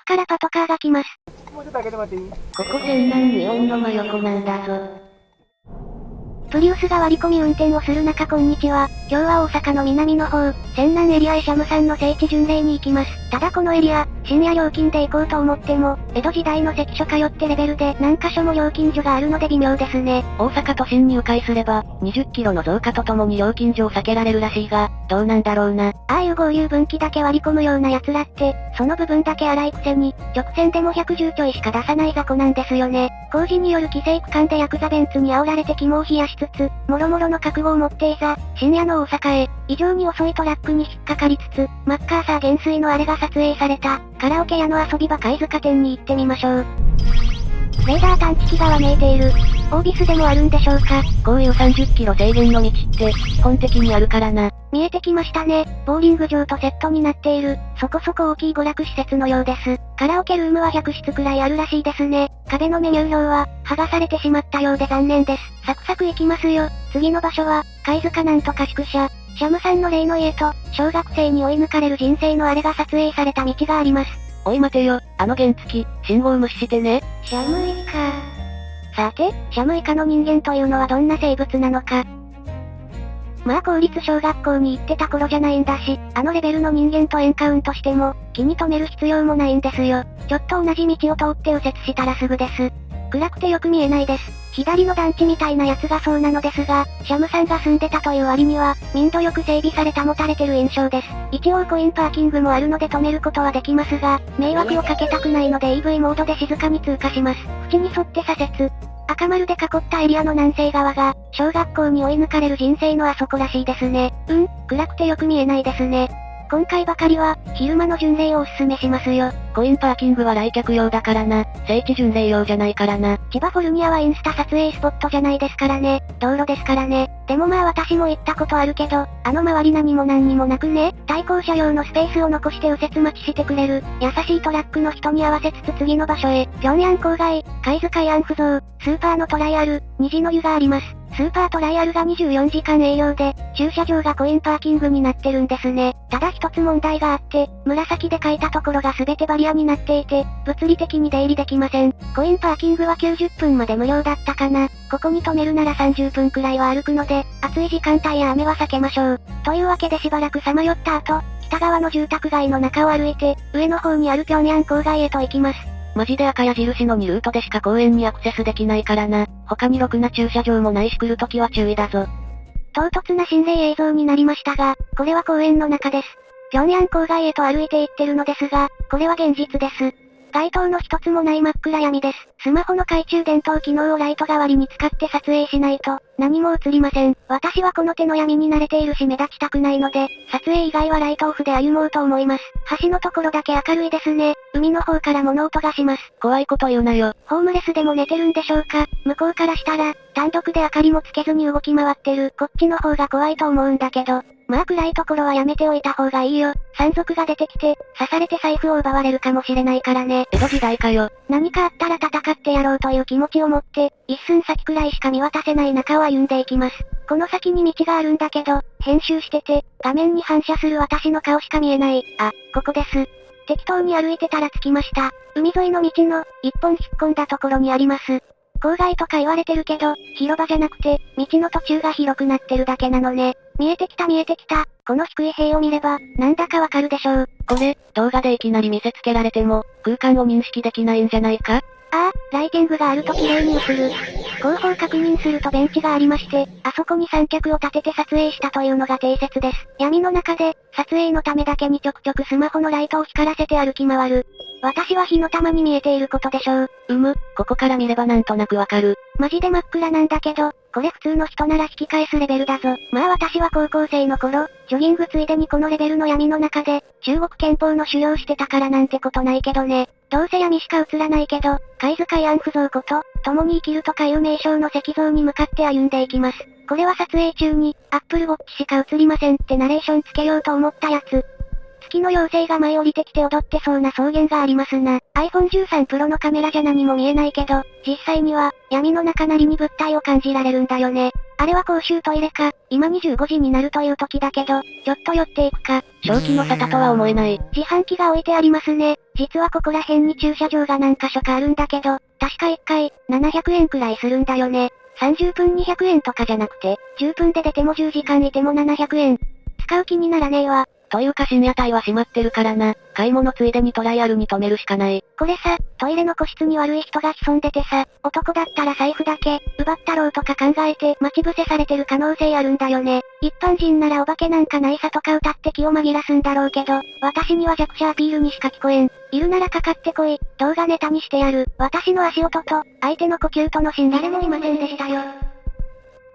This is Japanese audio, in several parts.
奥からパトカーが来ます。ここ泉南日本の真横なんだぞ。プリウスが割り込み運転をする中こんにちは。今日は大阪の南の方、泉南エリアへシャムさんの聖地巡礼に行きます。ただこのエリア、深夜料金で行こうと思っても、江戸時代の関所通ってレベルで何箇所も料金所があるので微妙ですね。大阪都心に迂回すれば、20キロの増加とともに料金所を避けられるらしいが、どうなんだろうな。ああいう合流分岐だけ割り込むような奴らって、その部分だけ荒いくせに、直線でも110ちょいしか出さない雑魚なんですよね。工事による規制区間でヤクザベンツに煽られて肝を冷やしつつ、もろもろの覚悟を持っていざ、深夜の大阪へ、異常に遅いトラックに引っかかりつつ、マッカーサー減衰のあれが撮影された、カラオケ屋の遊び場貝塚店に行ってみましょう。レーダー探知機がわめいている。オービスでもあるんでしょうかこういう30キロ制限の道って、基本的にあるからな。見えてきましたね。ボーリング場とセットになっている、そこそこ大きい娯楽施設のようです。カラオケルームは100室くらいあるらしいですね。壁のメニュー表は、剥がされてしまったようで残念です。サクサク行きますよ。次の場所は、貝塚なんとか宿舎。シャムさんの例の家と、小学生に追い抜かれる人生のあれが撮影された道があります。おい待てよ、あの原付、信号無視してね。シャムイカ。さて、シャムイカの人間というのはどんな生物なのか。まあ公立小学校に行ってた頃じゃないんだし、あのレベルの人間とエンカウントしても、気に留める必要もないんですよ。ちょっと同じ道を通って右折したらすぐです。暗くてよく見えないです。左の団地みたいなやつがそうなのですが、シャムさんが住んでたという割には、民度よく整備され保たれてる印象です。一応コインパーキングもあるので止めることはできますが、迷惑をかけたくないので EV モードで静かに通過します。縁に沿って左折。赤丸で囲ったエリアの南西側が、小学校に追い抜かれる人生のあそこらしいですね。うん、暗くてよく見えないですね。今回ばかりは、昼間の巡礼をおすすめしますよ。コインパーキングは来客用だからな。聖地巡礼用じゃないからな。千葉フォルニアはインスタ撮影スポットじゃないですからね。道路ですからね。でもまあ私も行ったことあるけど、あの周り何も何にもなくね。対向車用のスペースを残して右折待ちしてくれる、優しいトラックの人に合わせつつ次の場所へ。平壌郊外、貝塚慰安婦像、スーパーのトライアル、虹の湯があります。スーパートライアルが24時間営業で、駐車場がコインパーキングになってるんですね。ただ一つ問題があって、紫で書いたところが全てバリアになっていて、物理的に出入りできません。コインパーキングは90分まで無料だったかな。ここに止めるなら30分くらいは歩くので、暑い時間帯や雨は避けましょう。というわけでしばらくさまよった後、北側の住宅街の中を歩いて、上の方にある平壌郊外へと行きます。マジで赤矢印の2ルートでしか公園にアクセスできないからな。他にろくな駐車場もないし来るときは注意だぞ。唐突な心霊映像になりましたが、これは公園の中です。平壌郊外へと歩いて行ってるのですが、これは現実です。街灯の一つもない真っ暗闇です。スマホの懐中電灯機能をライト代わりに使って撮影しないと、何も映りません。私はこの手の闇に慣れているし目立ちたくないので、撮影以外はライトオフで歩もうと思います。橋のところだけ明るいですね。海の方から物音がします。怖いこと言うなよ。ホームレスでも寝てるんでしょうか向こうからしたら、単独で明かりもつけずに動き回ってる。こっちの方が怖いと思うんだけど。まあ暗いところはやめておいた方がいいよ。山賊が出てきて、刺されて財布を奪われるかもしれないからね。江戸時代かよ。何かあったら戦ってやろうという気持ちを持って、一寸先くらいしか見渡せない中を歩んでいきます。この先に道があるんだけど、編集してて、画面に反射する私の顔しか見えない。あ、ここです。適当に歩いてたら着きました。海沿いの道の、一本引っ込んだところにあります。郊外とか言われてるけど、広場じゃなくて、道の途中が広くなってるだけなのね。見えてきた見えてきた。この低い塀を見れば、なんだかわかるでしょう。これ、動画でいきなり見せつけられても、空間を認識できないんじゃないか？ああ、ライティングがあると綺麗に映る。後方確認するとベンチがありまして、あそこに三脚を立てて撮影したというのが定説です。闇の中で、撮影のためだけにちょくちょくスマホのライトを光らせて歩き回る。私は火の玉に見えていることでしょう。うむ、ここから見ればなんとなくわかる。マジで真っ暗なんだけど、これ普通の人なら引き返すレベルだぞ。まあ私は高校生の頃、ジョギングついでにこのレベルの闇の中で、中国憲法の修行してたからなんてことないけどね。どうせ闇しか映らないけど、貝塚慰安婦像こと、共に生きるとかいう名称の石像に向かって歩んでいきます。これは撮影中に、アップルウォッチしか映りませんってナレーションつけようと思ったやつ。月の妖精が舞い降りてきて踊ってそうな草原がありますな。iPhone 13 Pro のカメラじゃ何も見えないけど、実際には、闇の中なりに物体を感じられるんだよね。あれは公衆トイレか、今25時になるという時だけど、ちょっと寄っていくか。正気の沙汰とは思えない。自販機が置いてありますね。実はここら辺に駐車場が何箇所かあるんだけど、確か1回、700円くらいするんだよね。30分200円とかじゃなくて、10分で出ても10時間いても700円。使う気にならねえわ。というか深夜帯は閉まってるからな。買い物ついでにトライアルに止めるしかない。これさ、トイレの個室に悪い人が潜んでてさ、男だったら財布だけ、奪ったろうとか考えて待ち伏せされてる可能性あるんだよね。一般人ならお化けなんかないさとか歌って気を紛らすんだろうけど、私には弱者アピールにしか聞こえん。いるならかかってこい。動画ネタにしてやる。私の足音と、相手の呼吸との心理誰もいませんでしたよ。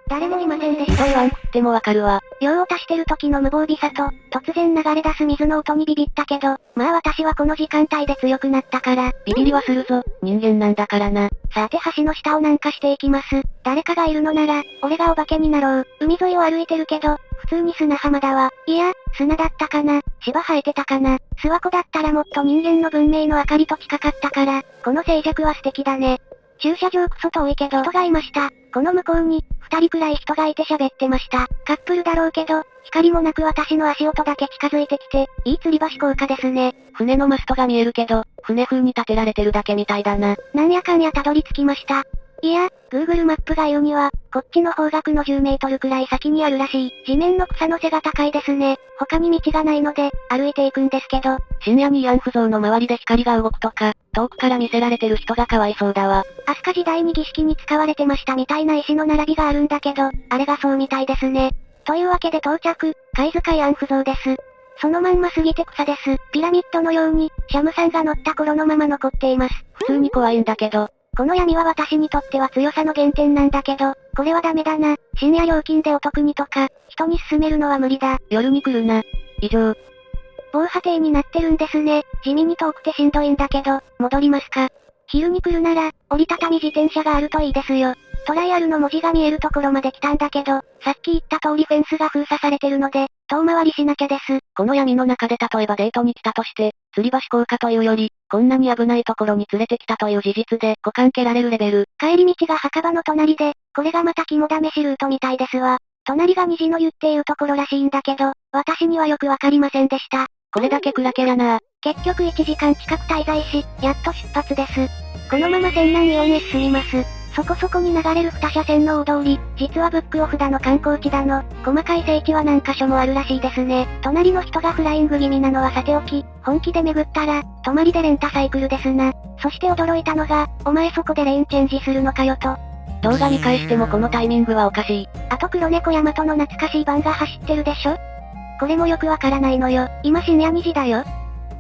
誰もいませんでした。ひどいわん食ってもわかるわ。用を足してる時の無防備さと、突然流れ出す水の音にビビったけど、まあ私はこの時間帯で強くなったから。ビビりはするぞ、人間なんだからな。さて橋の下をなんかしていきます。誰かがいるのなら、俺がお化けになろう。海沿いを歩いてるけど、普通に砂浜だわ。いや、砂だったかな。芝生えてたかな。諏訪湖だったらもっと人間の文明の明かりと近かったから、この静寂は素敵だね。駐車場クソ遠いけど人がいました。この向こうに、二人くらい人がいて喋ってました。カップルだろうけど、光もなく私の足音だけ近づいてきて、いい吊り橋効果ですね。船のマストが見えるけど、船風に建てられてるだけみたいだな。なんやかんやたどり着きました。いや、Google マップが言うには、こっちの方角の10メートルくらい先にあるらしい。地面の草の背が高いですね。他に道がないので、歩いていくんですけど。深夜に慰安婦像の周りで光が動くとか、遠くから見せられてる人がかわいそうだわ。飛鳥時代に儀式に使われてましたみたいな石の並びがあるんだけど、あれがそうみたいですね。というわけで到着、貝塚慰安婦像です。そのまんま過ぎて草です。ピラミッドのように、シャムさんが乗った頃のまま残っています。普通に怖いんだけど、この闇は私にとっては強さの原点なんだけど、これはダメだな。深夜料金でお得にとか、人に勧めるのは無理だ。夜に来るな。以上。防波堤になってるんですね。地味に遠くてしんどいんだけど、戻りますか。昼に来るなら、折りたたみ自転車があるといいですよ。トライアルの文字が見えるところまで来たんだけど、さっき言った通りフェンスが封鎖されてるので、遠回りしなきゃです。この闇の中で例えばデートに来たとして、吊り橋効果というより、こんなに危ないところに連れてきたという事実で股間蹴られるレベル。帰り道が墓場の隣で、これがまた肝試しルートみたいですわ。隣が虹の湯っていうところらしいんだけど、私にはよくわかりませんでした。これだけ暗けりゃな結局1時間近く滞在し、やっと出発です。このまま仙南イオンへ進みます。そこそこに流れる二車線の大通り、実はブックオフだの観光地だの、細かい聖地は何箇所もあるらしいですね。隣の人がフライング気味なのはさておき、本気で巡ったら、泊まりでレンタサイクルですな。そして驚いたのが、お前そこでレーンチェンジするのかよと。動画見返してもこのタイミングはおかしい。あと黒猫ヤマトの懐かしい版が走ってるでしょ？これもよくわからないのよ。今深夜2時だよ。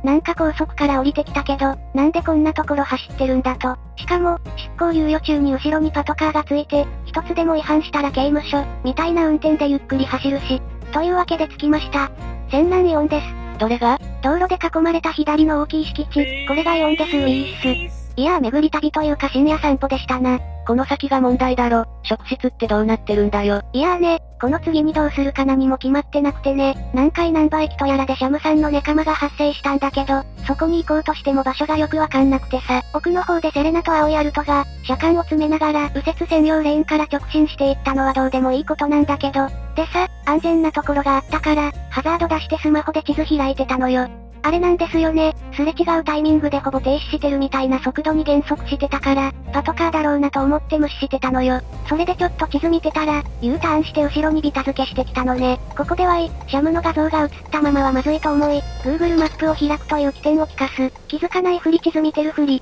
なんか高速から降りてきたけど、なんでこんなところ走ってるんだと。しかも、執行猶予中に後ろにパトカーがついて、一つでも違反したら刑務所、みたいな運転でゆっくり走るし。というわけで着きました。仙南イオンです。どれが？道路で囲まれた左の大きい敷地、これがイオンですウィース。いやー巡り旅というか深夜散歩でしたな。この先が問題だろ。職質ってどうなってるんだよ。いやーね、この次にどうするか何も決まってなくてね、何回何倍機とやらでシャムさんのネカマが発生したんだけど、そこに行こうとしても場所がよくわかんなくてさ、奥の方でセレナと青いアルトが、車間を詰めながら右折専用レーンから直進していったのはどうでもいいことなんだけど、でさ、安全なところがあったから、ハザード出してスマホで地図開いてたのよ。あれなんですよね。すれ違うタイミングでほぼ停止してるみたいな速度に減速してたから、パトカーだろうなと思って無視してたのよ。それでちょっと地図見てたら、U ターンして後ろにビタ付けしてきたのね。ここではい、シャムの画像が映ったままはまずいと思い、Google マップを開くという起点を聞かす。気づかないふり地図見てるふり。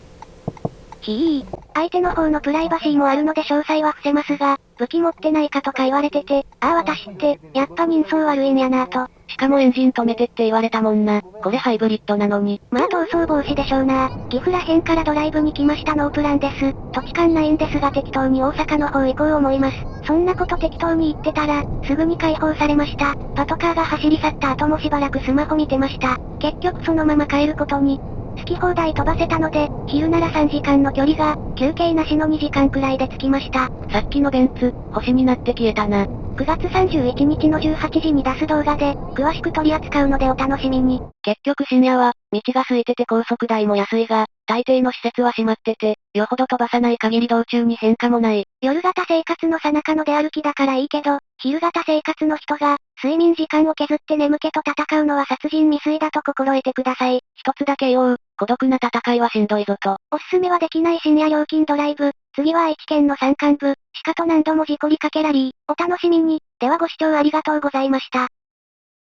ひー。相手の方のプライバシーもあるので詳細は伏せますが、武器持ってないかとか言われてて、ああ私って、やっぱ人相悪いんやなと。しかもエンジン止めてって言われたもんな。これハイブリッドなのに。まあ逃走防止でしょうな。岐阜ら辺からドライブに来ましたノープランです。土地勘ないんですが適当に大阪の方行こう思います。そんなこと適当に言ってたら、すぐに解放されました。パトカーが走り去った後もしばらくスマホ見てました。結局そのまま帰ることに。好き放題飛ばせたので、昼なら3時間の距離が、休憩なしの2時間くらいで着きました。さっきのベンツ、星になって消えたな。9月31日の18時に出す動画で、詳しく取り扱うのでお楽しみに。結局深夜は、道が空いてて高速代も安いが、大抵の施設は閉まってて、よほど飛ばさない限り道中に変化もない。夜型生活の最中の出歩きだからいいけど、昼型生活の人が、睡眠時間を削って眠気と戦うのは殺人未遂だと心得てください。一つだけ言おう、孤独な戦いはしんどいぞと。おすすめはできない深夜料金ドライブ。次は愛知県の山間部、鹿と何度も事故りかけラリー、お楽しみに。ではご視聴ありがとうございました。